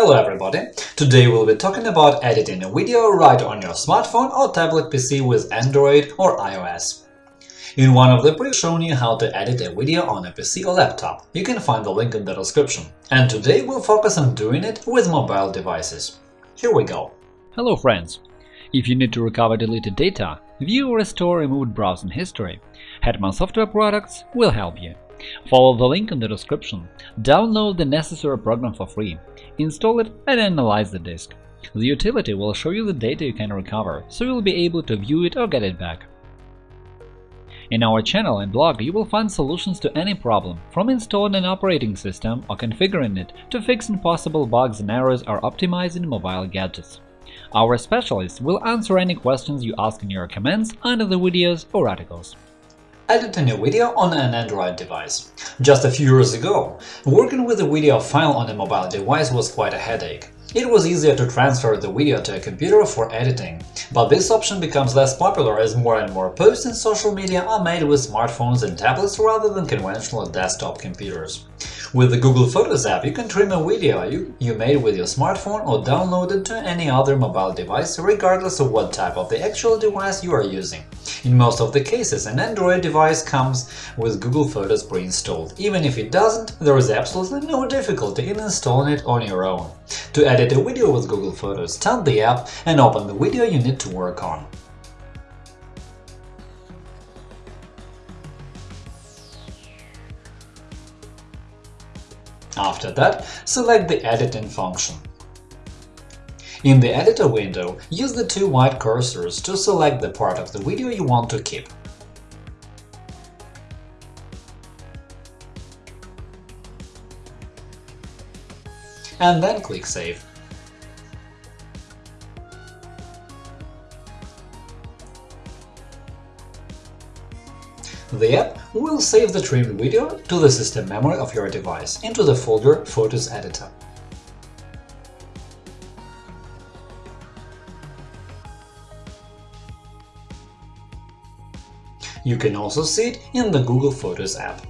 Hello everybody! Today we'll be talking about editing a video right on your smartphone or tablet PC with Android or iOS. In one of the previous shown you how to edit a video on a PC or laptop. You can find the link in the description. And today we'll focus on doing it with mobile devices. Here we go. Hello friends! If you need to recover deleted data, view or restore removed browsing history, Hetman Software Products will help you. Follow the link in the description, download the necessary program for free, install it and analyze the disk. The utility will show you the data you can recover, so you'll be able to view it or get it back. In our channel and blog you will find solutions to any problem, from installing an operating system or configuring it to fixing possible bugs and errors or optimizing mobile gadgets. Our specialists will answer any questions you ask in your comments under the videos or articles editing a new video on an Android device. Just a few years ago, working with a video file on a mobile device was quite a headache. It was easier to transfer the video to a computer for editing, but this option becomes less popular as more and more posts in social media are made with smartphones and tablets rather than conventional desktop computers. With the Google Photos app, you can trim a video you, you made with your smartphone or download it to any other mobile device, regardless of what type of the actual device you are using. In most of the cases, an Android device comes with Google Photos pre-installed. Even if it doesn't, there is absolutely no difficulty in installing it on your own. To edit a video with Google Photos, start the app and open the video you need to work on. After that, select the Editing function. In the editor window, use the two white cursors to select the part of the video you want to keep. And then click Save. The app will save the trimmed video to the system memory of your device into the folder Photos Editor. You can also see it in the Google Photos app.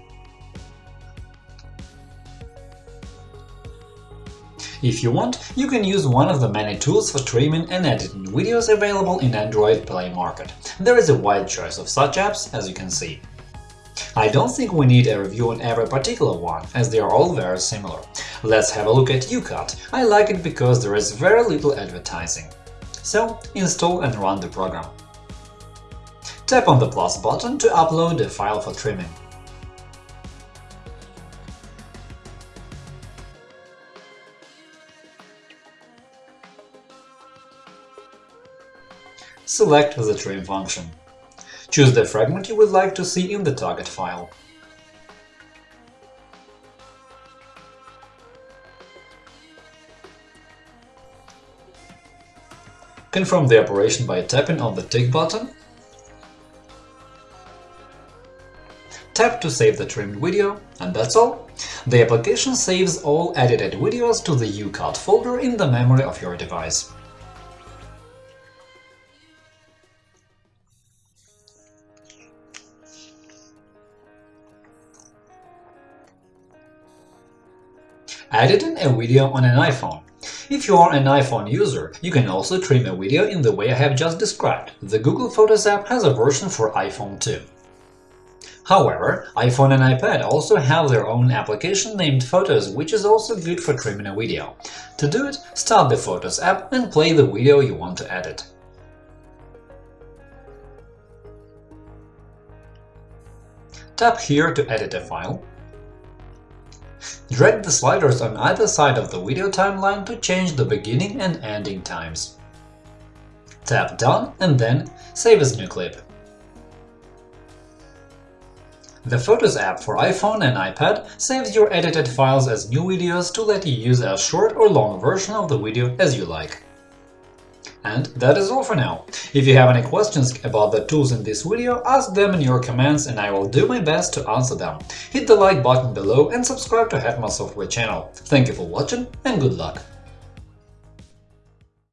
If you want, you can use one of the many tools for trimming and editing videos available in Android Play Market. There is a wide choice of such apps, as you can see. I don't think we need a review on every particular one, as they are all very similar. Let's have a look at YouCut. I like it because there is very little advertising. So, install and run the program. Tap on the plus button to upload a file for trimming. Select the trim function. Choose the fragment you would like to see in the target file. Confirm the operation by tapping on the tick button. Tap to save the trimmed video, and that's all. The application saves all edited videos to the YouCut folder in the memory of your device. Editing a video on an iPhone. If you are an iPhone user, you can also trim a video in the way I have just described. The Google Photos app has a version for iPhone too. However, iPhone and iPad also have their own application named Photos, which is also good for trimming a video. To do it, start the Photos app and play the video you want to edit. Tap here to edit a file. Drag the sliders on either side of the video timeline to change the beginning and ending times. Tap Done and then Save as new clip. The Photos app for iPhone and iPad saves your edited files as new videos to let you use a short or long version of the video as you like. And that is all for now. If you have any questions about the tools in this video, ask them in your comments and I will do my best to answer them. Hit the like button below and subscribe to Hetman Software channel. Thank you for watching and good luck!